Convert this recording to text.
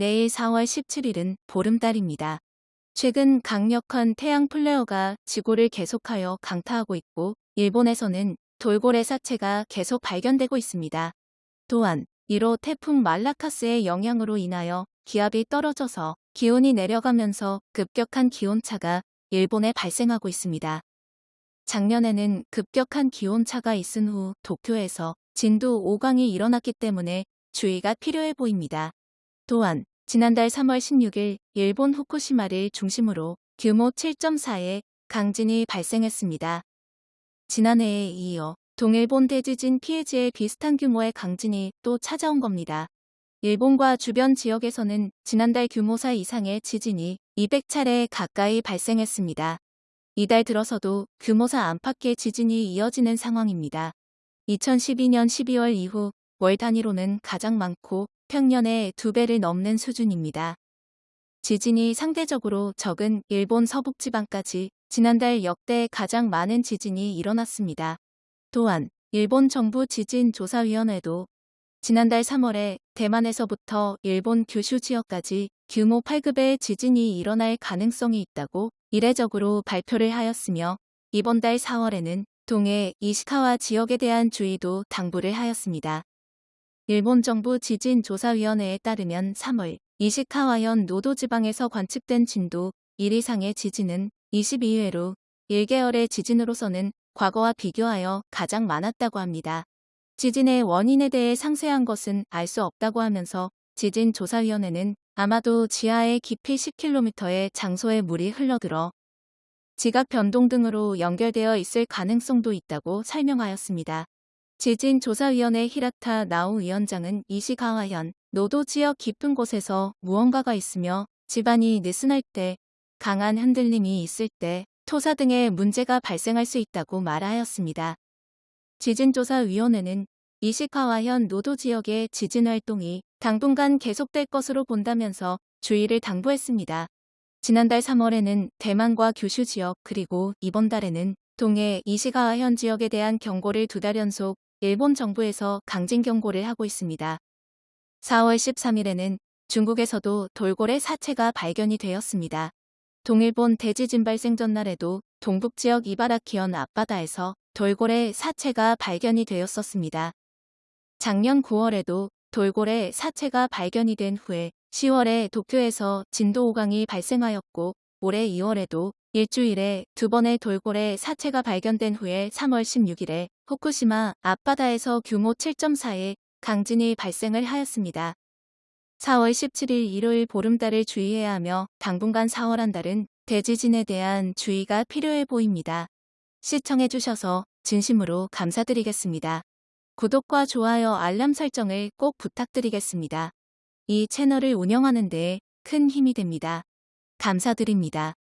내일 4월 17일은 보름달입니다. 최근 강력한 태양 플레어가 지구를 계속하여 강타하고 있고 일본에서는 돌고래 사체가 계속 발견되고 있습니다. 또한 이로 태풍 말라카스의 영향으로 인하여 기압이 떨어져서 기온이 내려가면서 급격한 기온차가 일본에 발생하고 있습니다. 작년에는 급격한 기온차가 있은 후 도쿄에서 진도 5강이 일어났기 때문에 주의가 필요해 보입니다. 또한 지난달 3월 16일 일본 후쿠시마를 중심으로 규모 7.4의 강진이 발생했습니다. 지난해에 이어 동일본 대지진 피해지에 비슷한 규모의 강진이 또 찾아온 겁니다. 일본과 주변 지역에서는 지난달 규모 4 이상의 지진이 200차례 가까이 발생했습니다. 이달 들어서도 규모 4 안팎의 지진이 이어지는 상황입니다. 2012년 12월 이후 월 단위로는 가장 많고 평년의 두 배를 넘는 수준입니다. 지진이 상대적으로 적은 일본 서북지방까지 지난달 역대 가장 많은 지진이 일어났습니다. 또한 일본 정부 지진조사위원회도 지난달 3월에 대만에서부터 일본 규슈 지역까지 규모 8급의 지진이 일어날 가능성이 있다고 이례적으로 발표를 하였으며 이번 달 4월에는 동해 이시카와 지역에 대한 주의도 당부를 하였습니다. 일본 정부 지진조사위원회에 따르면 3월 이시카와현 노도 지방에서 관측된 진도 1 이상의 지진은 22회로 1개월의 지진으로서는 과거와 비교하여 가장 많았다고 합니다. 지진의 원인에 대해 상세한 것은 알 수 없다고 하면서 지진조사위원회는 아마도 지하의 깊이 10km의 장소에 물이 흘러들어 지각 변동 등으로 연결되어 있을 가능성도 있다고 설명하였습니다. 지진조사위원회 히라타 나우 위원장은 이시가와현 노도 지역 깊은 곳에서 무언가가 있으며 집안이 느슨할 때 강한 흔들림이 있을 때 토사 등의 문제가 발생할 수 있다고 말하였습니다. 지진조사위원회는 이시카와현 노도 지역의 지진 활동이 당분간 계속될 것으로 본다면서 주의를 당부했습니다. 지난달 3월에는 대만과 규슈 지역 그리고 이번 달에는 동해 이시가와현 지역에 대한 경고를 두 달 연속 일본 정부에서 강진 경고를 하고 있습니다. 4월 13일에는 중국에서도 돌고래 사체가 발견이 되었습니다. 동일본 대지진 발생 전날에도 동북 지역 이바라키현 앞바다에서 돌고래 사체가 발견이 되었었습니다. 작년 9월에도 돌고래 사체가 발견이 된 후에 10월에 도쿄에서 진도 5강이 발생하였고 올해 2월에도 일주일에 두 번의 돌고래 사체가 발견된 후에 3월 16일에 후쿠시마 앞바다에서 규모 7.4의 강진이 발생을 하였습니다. 4월 17일 일요일 보름달을 주의해야 하며 당분간 4월 한 달은 대지진에 대한 주의가 필요해 보입니다. 시청해주셔서 진심으로 감사드리겠습니다. 구독과 좋아요 알람 설정을 꼭 부탁드리겠습니다. 이 채널을 운영하는 데 큰 힘이 됩니다. 감사드립니다.